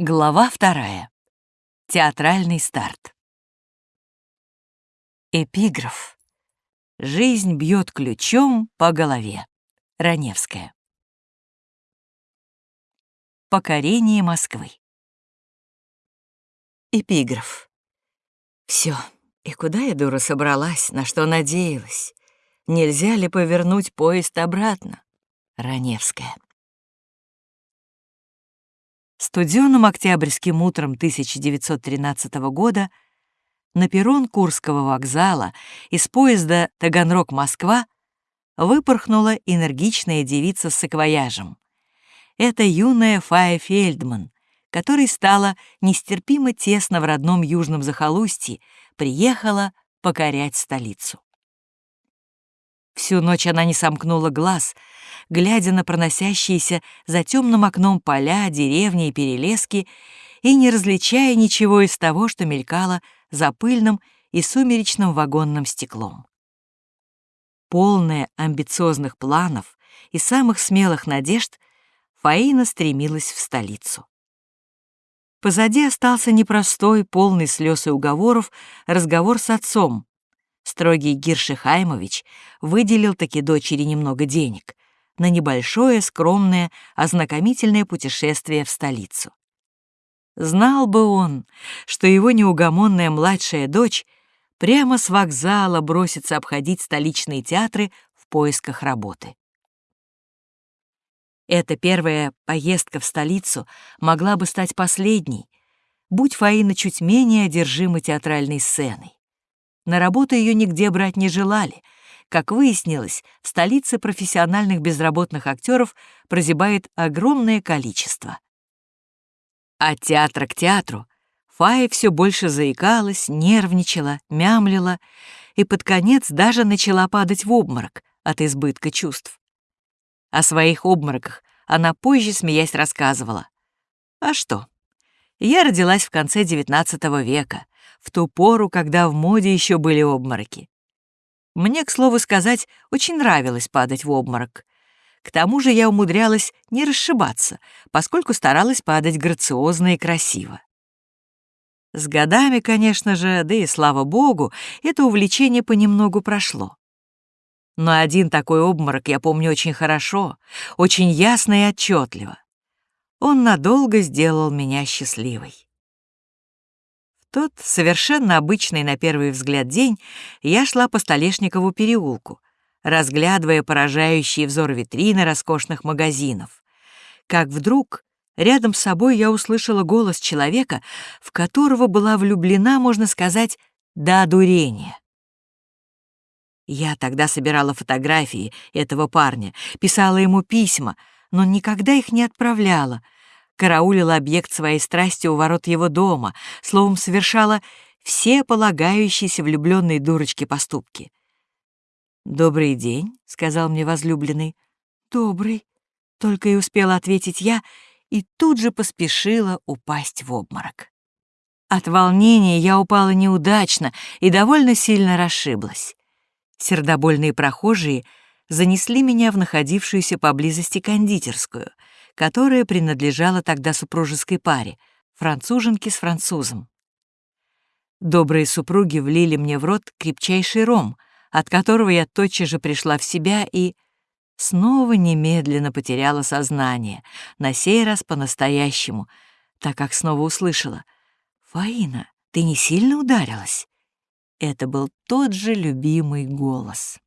Глава вторая. Театральный старт. Эпиграф. Жизнь бьет ключом по голове. Раневская. Покорение Москвы. Эпиграф. Все. И куда я, дура, собралась, на что надеялась? Нельзя ли повернуть поезд обратно? Раневская. Студеным октябрьским утром 1913 года на перрон Курского вокзала из поезда Таганрог-Москва выпорхнула энергичная девица с саквояжем. Это юная Фая Фельдман, которой стало нестерпимо тесно в родном южном захолустье, приехала покорять столицу. Всю ночь она не сомкнула глаз, глядя на проносящиеся за темным окном поля, деревни и перелески, и не различая ничего из того, что мелькало за пыльным и сумеречным вагонным стеклом. Полная амбициозных планов и самых смелых надежд, Фаина стремилась в столицу. Позади остался непростой, полный слез и уговоров разговор с отцом, Строгий Гирши Хаймович выделил таки дочери немного денег на небольшое, скромное, ознакомительное путешествие в столицу. Знал бы он, что его неугомонная младшая дочь прямо с вокзала бросится обходить столичные театры в поисках работы. Эта первая поездка в столицу могла бы стать последней, будь Фаина чуть менее одержима театральной сценой. На работу ее нигде брать не желали. Как выяснилось, в столице профессиональных безработных актеров прозябает огромное количество. От театра к театру Фая все больше заикалась, нервничала, мямлила и под конец даже начала падать в обморок от избытка чувств. О своих обмороках она позже, смеясь, рассказывала. А что? Я родилась в конце XIX века, в ту пору, когда в моде еще были обмороки. Мне, к слову сказать, очень нравилось падать в обморок. К тому же я умудрялась не расшибаться, поскольку старалась падать грациозно и красиво. С годами, конечно же, да и слава богу, это увлечение понемногу прошло. Но один такой обморок я помню очень хорошо, очень ясно и отчетливо. Он надолго сделал меня счастливой тот совершенно обычный на первый взгляд день я шла по Столешникову переулку, разглядывая поражающие взор витрины роскошных магазинов. Как вдруг рядом с собой я услышала голос человека, в которого была влюблена, можно сказать, до одурения. Я тогда собирала фотографии этого парня, писала ему письма, но никогда их не отправляла — караулила объект своей страсти у ворот его дома, словом, совершала все полагающиеся влюбленной дурочке поступки. «Добрый день», — сказал мне возлюбленный. «Добрый», — только и успела ответить я, и тут же поспешила упасть в обморок. От волнения я упала неудачно и довольно сильно расшиблась. Сердобольные прохожие занесли меня в находившуюся поблизости кондитерскую — которая принадлежала тогда супружеской паре, француженке с французом. Добрые супруги влили мне в рот крепчайший ром, от которого я тотчас же пришла в себя и снова немедленно потеряла сознание, на сей раз по-настоящему, так как снова услышала «Фаина, ты не сильно ударилась?» Это был тот же любимый голос.